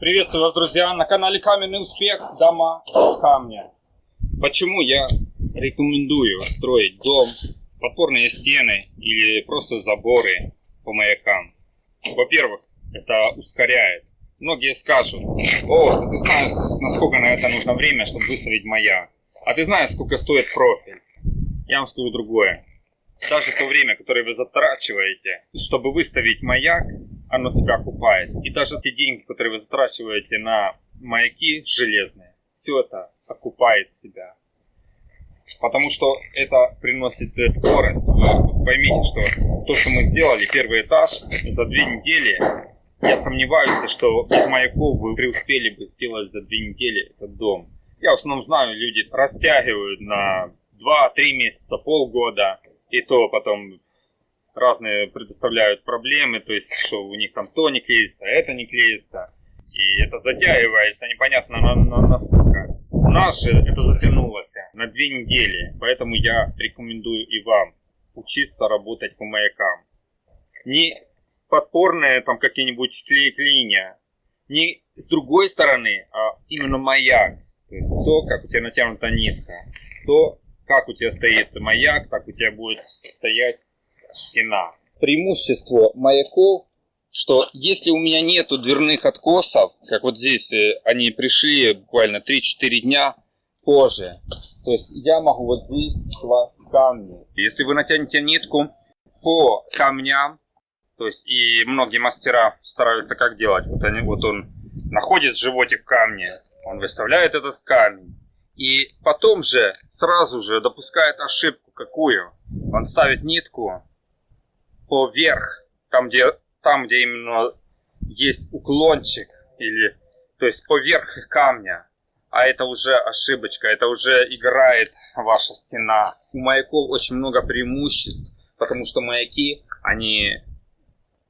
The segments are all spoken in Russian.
Приветствую вас, друзья, на канале Каменный Успех, дома из камня. Почему я рекомендую строить дом, подпорные стены или просто заборы по маякам? Во-первых, это ускоряет. Многие скажут, о, ты знаешь, насколько на это нужно время, чтобы выставить маяк. А ты знаешь, сколько стоит профиль. Я вам скажу другое. Даже то время, которое вы затрачиваете, чтобы выставить маяк, оно себя окупает. И даже те деньги, которые вы затрачиваете на маяки железные, все это окупает себя. Потому что это приносит скорость. Вы поймите, что то, что мы сделали, первый этаж, за две недели, я сомневаюсь, что без маяков вы преуспели бы сделать за две недели этот дом. Я в основном знаю, люди растягивают на 2-3 месяца, полгода, и то потом разные предоставляют проблемы, то есть, что у них там то не клеится, это не клеится. И это затягивается, непонятно на, на, на сколько. У это затянулось на две недели, поэтому я рекомендую и вам учиться работать по маякам. Не подпорные там какие-нибудь клей-клиния, не с другой стороны, а именно маяк. То есть то, как у тебя натянута нитка, то, как у тебя стоит маяк, так у тебя будет стоять стена. Преимущество маяков, что если у меня нету дверных откосов, как вот здесь э, они пришли буквально 3-4 дня позже, то есть я могу вот здесь класть камни. Если вы натянете нитку по камням, то есть и многие мастера стараются как делать, вот, они, вот он находит животик в камне, он выставляет этот камень, и потом же сразу же допускает ошибку какую? Он ставит нитку поверх, там где, там, где именно есть уклончик, или, то есть поверх камня. А это уже ошибочка, это уже играет ваша стена. У маяков очень много преимуществ, потому что маяки, они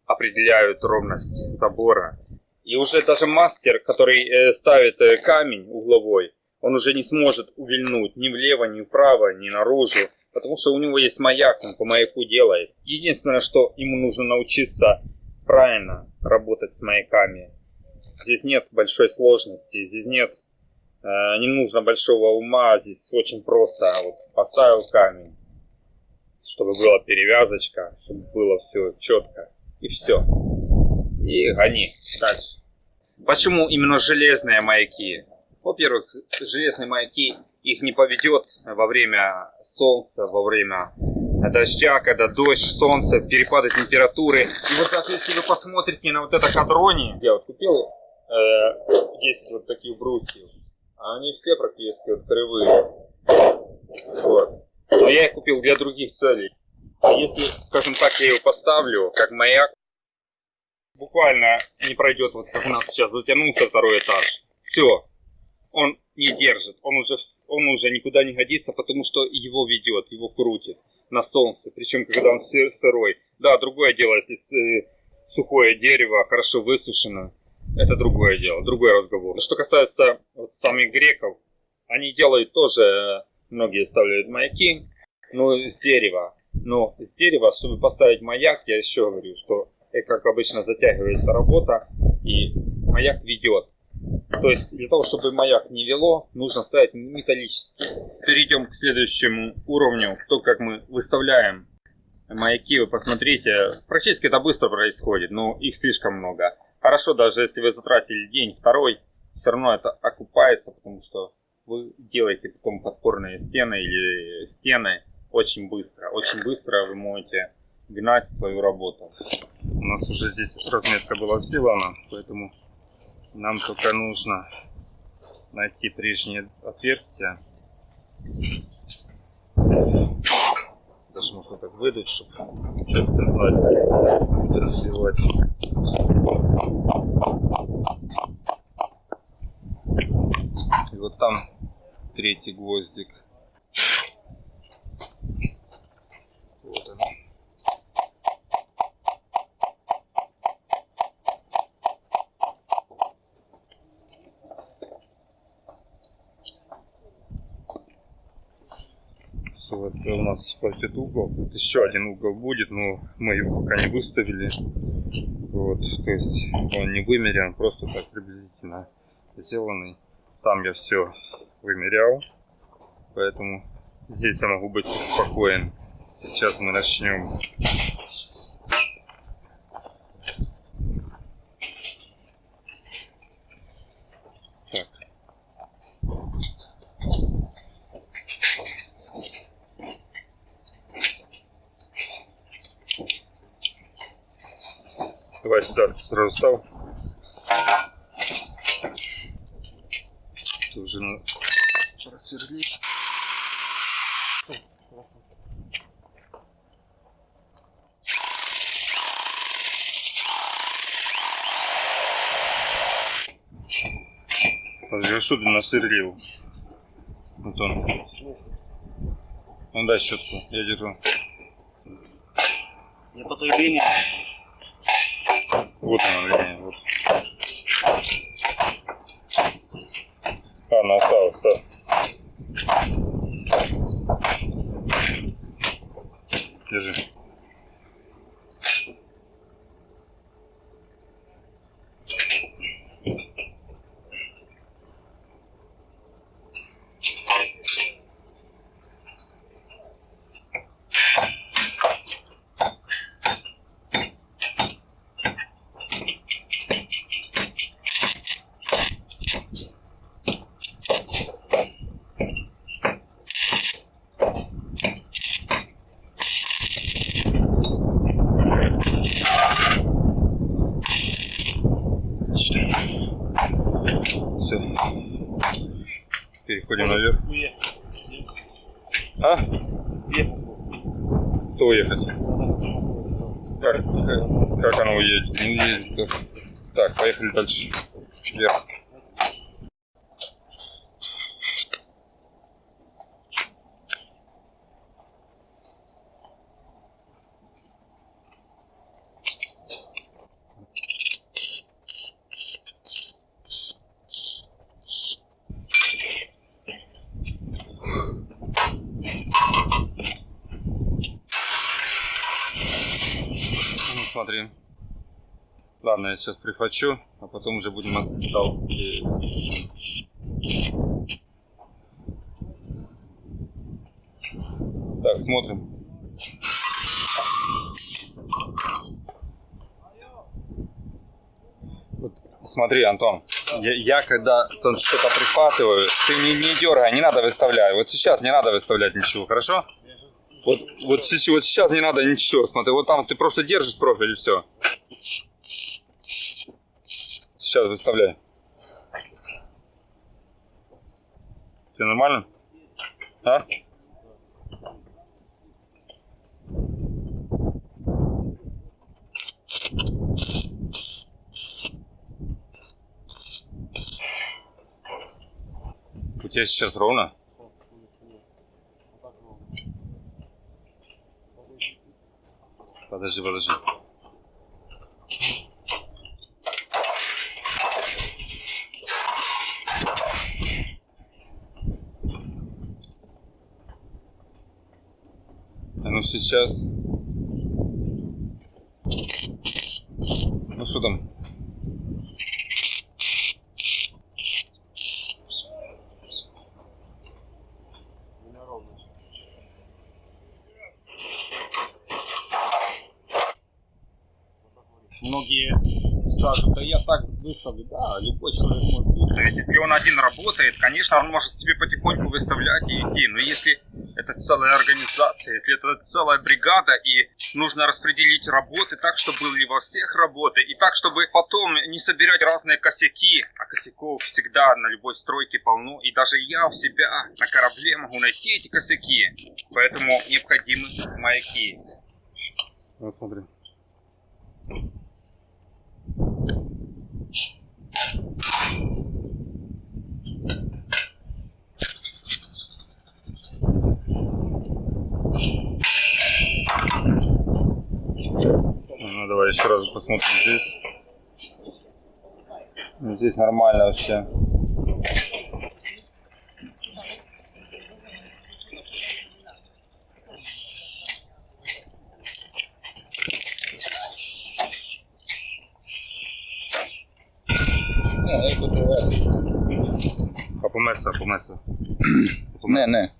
определяют ровность забора. И уже даже мастер, который э, ставит э, камень угловой, он уже не сможет увильнуть ни влево, ни вправо, ни наружу. Потому что у него есть маяк, он по маяку делает. Единственное, что ему нужно научиться правильно работать с маяками. Здесь нет большой сложности, здесь нет, э, не нужно большого ума, здесь очень просто. Вот поставил камень, чтобы была перевязочка, чтобы было все четко. И все. И гони дальше. Почему именно железные маяки? Во-первых, железные маяки их не поведет во время солнца, во время дождя, когда дождь, солнце, перепады температуры. И вот даже если вы посмотрите на вот это кадрони, я вот купил э, 10 вот таких брусьев, они все практически вот кривые. Вот. Но я их купил для других целей. А если, скажем так, я его поставлю, как маяк, буквально не пройдет, вот как у нас сейчас затянулся второй этаж. Все, он не держит, он уже, он уже никуда не годится, потому что его ведет, его крутит на солнце, причем когда он сырой. Да, другое дело, если э, сухое дерево, хорошо высушено, это другое дело, другой разговор. Что касается вот самих греков, они делают тоже, э, многие ставляют маяки, но с дерева. Но с дерева, чтобы поставить маяк, я еще говорю, что, э, как обычно, затягивается работа, и маяк ведет. То есть для того, чтобы маяк не вело, нужно ставить металлический. Перейдем к следующему уровню. То, как мы выставляем маяки, вы посмотрите. Практически это быстро происходит, но их слишком много. Хорошо, даже если вы затратили день, второй, все равно это окупается, потому что вы делаете потом подпорные стены или стены очень быстро. Очень быстро вы можете гнать свою работу. У нас уже здесь разметка была сделана, поэтому нам только нужно найти прежние отверстия. Даже можно так выдать, чтобы четко знать, разбивать. И вот там третий гвоздик. Вот у нас этот угол. Тут еще один угол будет, но мы его пока не выставили. Вот, то есть он не вымерен, просто так приблизительно сделанный. Там я все вымерял, поэтому здесь я могу быть спокоен. Сейчас мы начнем. Сюда сразу стал. Ты уже на... просверлить. Ты насверлил? Антон. Ну дай щетку, я держу. Я по той линии. Вот она линия, вот. А, она осталась, да. Держи. Отлично. Все. Переходим наверх. А? Кто уехать? Как, как, как она уедет? Не уедет. Так, поехали дальше. Вверх. Смотри. Ладно, я сейчас прихвачу, а потом уже будем оттал. Так, смотрим. Вот, смотри, Антон, я, я когда что-то прихватываю, ты не, не дергай, не надо выставлять. Вот сейчас не надо выставлять ничего, хорошо? Вот, вот, сейчас, вот сейчас не надо ничего, смотри, вот там ты просто держишь профиль и все. Сейчас выставляй. Тебе нормально? А? У тебя сейчас ровно? Подожди, подожди. А ну сейчас. Ну что там? Многие скажут, да я так выставлю. Да, любой человек может выставить. Если он один работает, конечно, он может себе потихоньку выставлять и идти. Но если это целая организация, если это целая бригада, и нужно распределить работы так, чтобы были во всех работы, и так, чтобы потом не собирать разные косяки. А косяков всегда на любой стройке полно. И даже я у себя на корабле могу найти эти косяки. Поэтому необходимы маяки. Ну, смотри. Ну, давай еще раз посмотрим здесь. Здесь нормально вообще. Попомеса, попомеса. Не, не.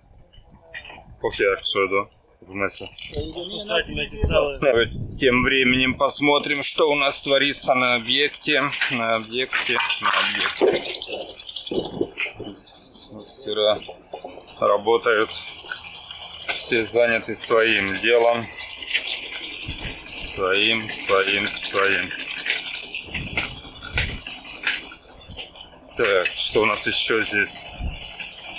Кофе, якщо до. Попомеса. Кусательные целые. Тем временем посмотрим, что у нас творится на объекте. На объекте. На объекте. Мастера работают. Все заняты своим делом. Своим, своим, своим. Так, что у нас еще здесь?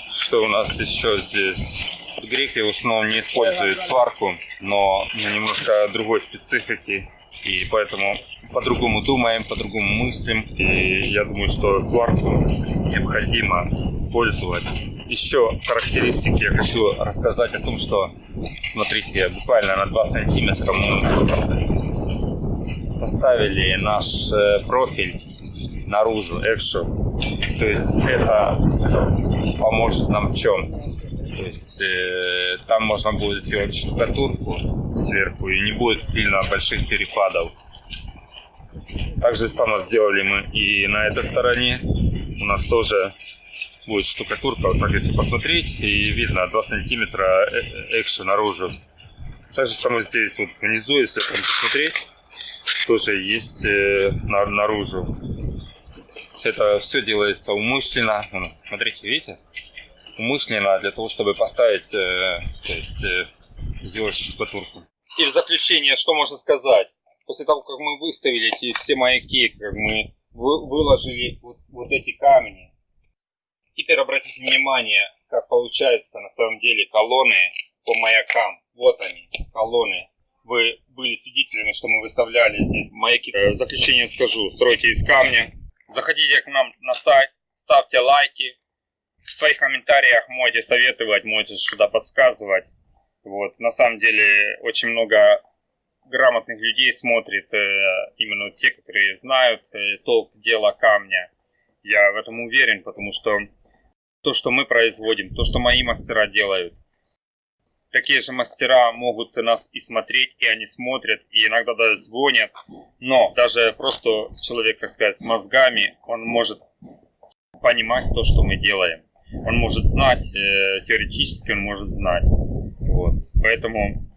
Что у нас еще здесь? Греки в основном не используют сварку, но немножко другой специфики. И поэтому по-другому думаем, по-другому мыслим. И я думаю, что сварку необходимо использовать. Еще характеристики я хочу рассказать о том, что, смотрите, буквально на 2 сантиметра мы поставили наш э, профиль наружу, экшо. То есть это поможет нам в чем? То есть э, там можно будет сделать штукатурку сверху и не будет сильно больших перепадов. Так же само сделали мы и на этой стороне. У нас тоже будет штукатурка. Вот так если посмотреть, и видно 2 сантиметра э- экшо наружу. Так же само здесь вот внизу, если посмотреть, тоже есть э, на- наружу. Это все делается умышленно. Смотрите, видите? Умышленно для того, чтобы поставить, э, то есть э, сделать штукатурку. И в заключение, что можно сказать? После того, как мы выставили эти все маяки, как мы вы- выложили вот, вот эти камни, теперь обратите внимание, как получается на самом деле колонны по маякам. Вот они, колонны. Вы были свидетелями, что мы выставляли здесь маяки. Э, В заключение скажу, стройте из камня. Заходите к нам на сайт, ставьте лайки. В своих комментариях можете советовать, можете что-то подсказывать. Вот. На самом деле очень много грамотных людей смотрит, э, именно те, которые знают э, толк дела камня. Я в этом уверен, потому что то, что мы производим, то, что мои мастера делают, такие же мастера могут нас и смотреть, и они смотрят, и иногда даже звонят. Но даже просто человек, так сказать, с мозгами, он может понимать то, что мы делаем. Он может знать, э, теоретически он может знать. Вот. Поэтому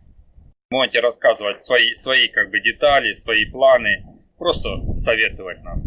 можете рассказывать свои, свои как бы детали, свои планы, просто советовать нам.